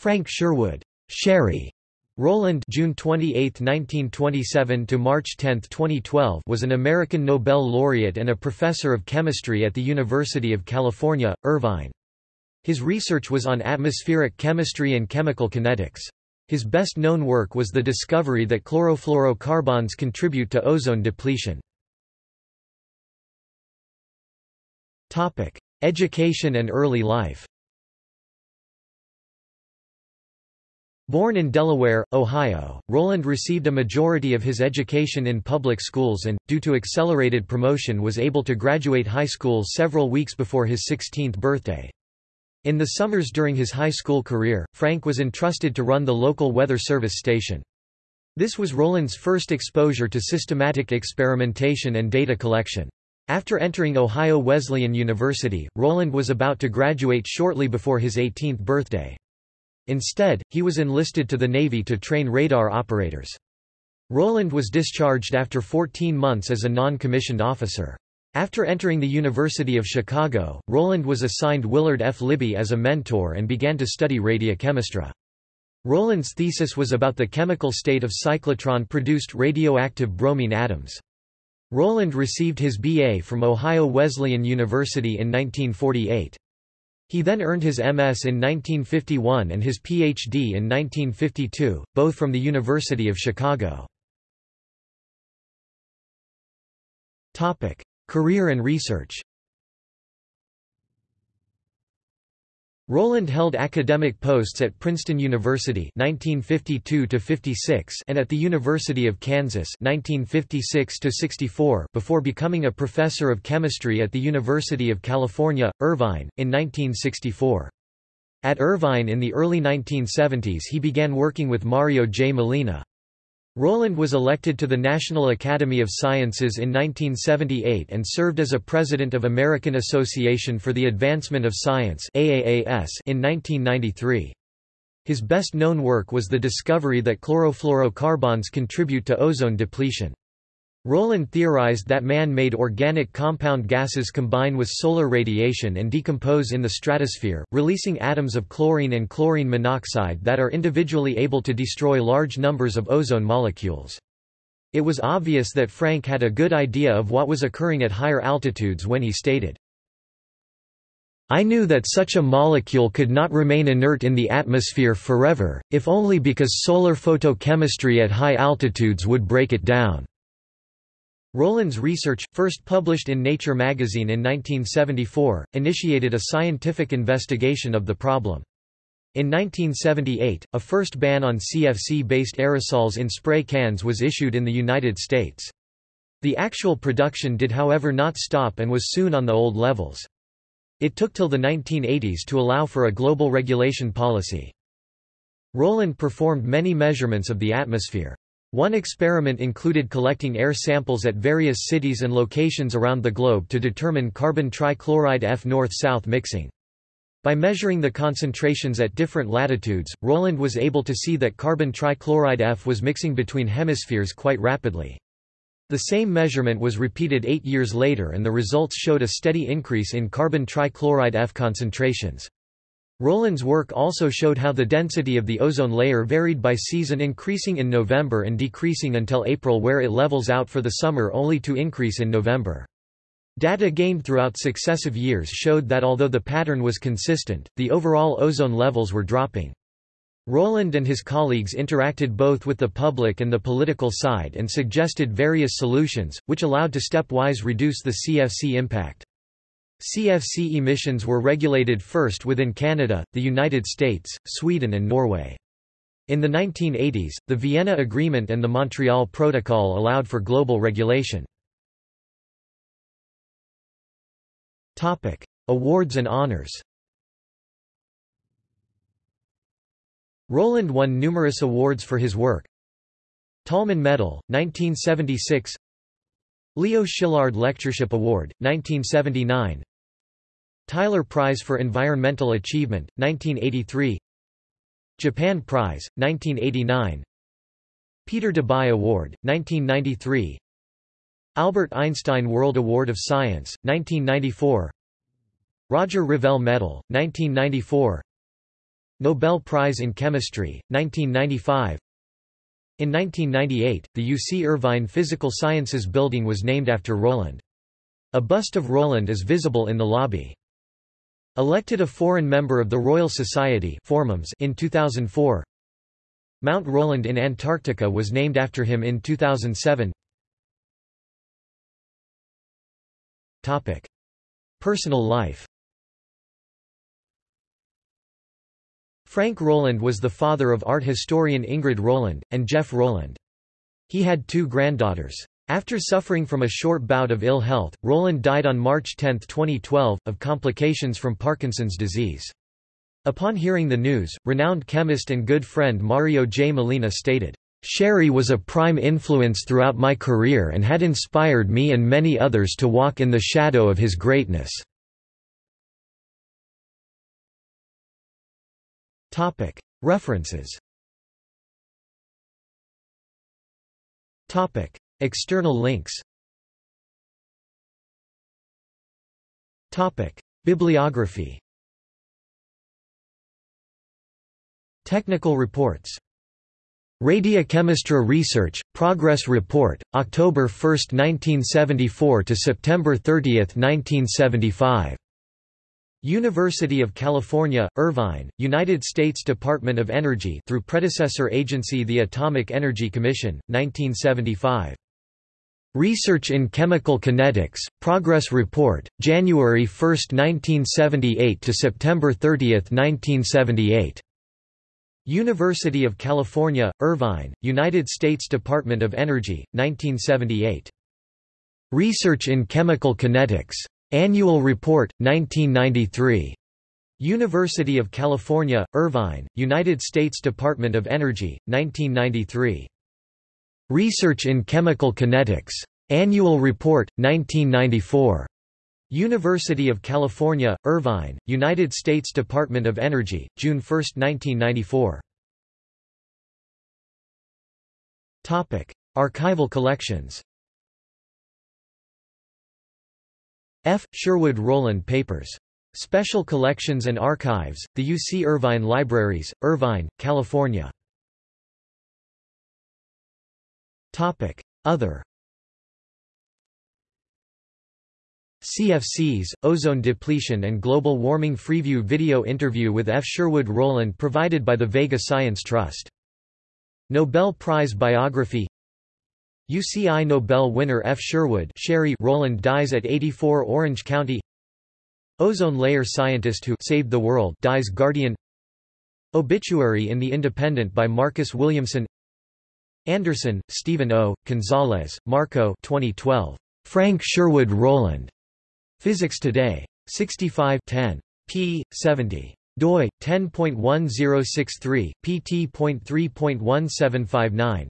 Frank Sherwood Sherry Rowland June 28, 1927 to March 10, 2012 was an American Nobel laureate and a professor of chemistry at the University of California, Irvine. His research was on atmospheric chemistry and chemical kinetics. His best-known work was the discovery that chlorofluorocarbons contribute to ozone depletion. Education and early life Born in Delaware, Ohio, Rowland received a majority of his education in public schools and, due to accelerated promotion was able to graduate high school several weeks before his 16th birthday. In the summers during his high school career, Frank was entrusted to run the local weather service station. This was Rowland's first exposure to systematic experimentation and data collection. After entering Ohio Wesleyan University, Rowland was about to graduate shortly before his 18th birthday. Instead, he was enlisted to the Navy to train radar operators. Rowland was discharged after 14 months as a non-commissioned officer. After entering the University of Chicago, Rowland was assigned Willard F. Libby as a mentor and began to study radiochemistry. Rowland's thesis was about the chemical state of cyclotron-produced radioactive bromine atoms. Rowland received his B.A. from Ohio Wesleyan University in 1948. He then earned his MS in 1951 and his Ph.D. in 1952, both from the University of Chicago. Career and research Rowland held academic posts at Princeton University 1952 and at the University of Kansas 1956 before becoming a professor of chemistry at the University of California, Irvine, in 1964. At Irvine in the early 1970s he began working with Mario J. Molina. Rowland was elected to the National Academy of Sciences in 1978 and served as a president of American Association for the Advancement of Science in 1993. His best-known work was the discovery that chlorofluorocarbons contribute to ozone depletion. Rowland theorized that man-made organic compound gases combine with solar radiation and decompose in the stratosphere, releasing atoms of chlorine and chlorine monoxide that are individually able to destroy large numbers of ozone molecules. It was obvious that Frank had a good idea of what was occurring at higher altitudes when he stated, I knew that such a molecule could not remain inert in the atmosphere forever, if only because solar photochemistry at high altitudes would break it down. Rowland's research, first published in Nature magazine in 1974, initiated a scientific investigation of the problem. In 1978, a first ban on CFC-based aerosols in spray cans was issued in the United States. The actual production did however not stop and was soon on the old levels. It took till the 1980s to allow for a global regulation policy. Rowland performed many measurements of the atmosphere. One experiment included collecting air samples at various cities and locations around the globe to determine carbon trichloride F north-south mixing. By measuring the concentrations at different latitudes, Rowland was able to see that carbon trichloride F was mixing between hemispheres quite rapidly. The same measurement was repeated eight years later and the results showed a steady increase in carbon trichloride F concentrations. Rowland's work also showed how the density of the ozone layer varied by season increasing in November and decreasing until April where it levels out for the summer only to increase in November. Data gained throughout successive years showed that although the pattern was consistent, the overall ozone levels were dropping. Rowland and his colleagues interacted both with the public and the political side and suggested various solutions, which allowed to stepwise reduce the CFC impact. CFC emissions were regulated first within Canada, the United States, Sweden and Norway. In the 1980s, the Vienna Agreement and the Montreal Protocol allowed for global regulation. Awards and honors Rowland won numerous awards for his work. Tolman Medal, 1976 Leo Szilard Lectureship Award, 1979 Tyler Prize for Environmental Achievement, 1983 Japan Prize, 1989 Peter Debye Award, 1993 Albert Einstein World Award of Science, 1994 Roger Revelle Medal, 1994 Nobel Prize in Chemistry, 1995 In 1998, the UC Irvine Physical Sciences Building was named after Rowland. A bust of Rowland is visible in the lobby. Elected a foreign member of the Royal Society in 2004 Mount Rowland in Antarctica was named after him in 2007 Topic. Personal life Frank Rowland was the father of art historian Ingrid Rowland, and Jeff Rowland. He had two granddaughters. After suffering from a short bout of ill health, Rowland died on March 10, 2012, of complications from Parkinson's disease. Upon hearing the news, renowned chemist and good friend Mario J. Molina stated, Sherry was a prime influence throughout my career and had inspired me and many others to walk in the shadow of his greatness. References External links Bibliography Technical reports Radiochemistry Research, Progress Report, October 1, 1974 to September 30, 1975. University of California, Irvine, United States Department of Energy through predecessor agency the Atomic Energy Commission, 1975. Research in Chemical Kinetics, Progress Report, January 1, 1978 to September 30, 1978. University of California, Irvine, United States Department of Energy, 1978. Research in Chemical Kinetics. Annual Report, 1993. University of California, Irvine, United States Department of Energy, 1993. Research in Chemical Kinetics. Annual Report, 1994. University of California, Irvine, United States Department of Energy, June 1, 1994. Topic. Archival collections F. Sherwood Rowland Papers. Special Collections and Archives, the UC Irvine Libraries, Irvine, California. Other CFCs, ozone depletion and global warming Freeview video interview with F. Sherwood Rowland provided by the Vega Science Trust. Nobel Prize biography UCI Nobel winner F. Sherwood Sherry Rowland dies at 84 Orange County Ozone layer scientist who saved the world dies Guardian Obituary in The Independent by Marcus Williamson Andersen, Stephen O., Gonzalez, Marco 2012. Frank Sherwood Rowland. Physics Today. 65 10. p. 70. doi, 10.1063, pt.3.1759.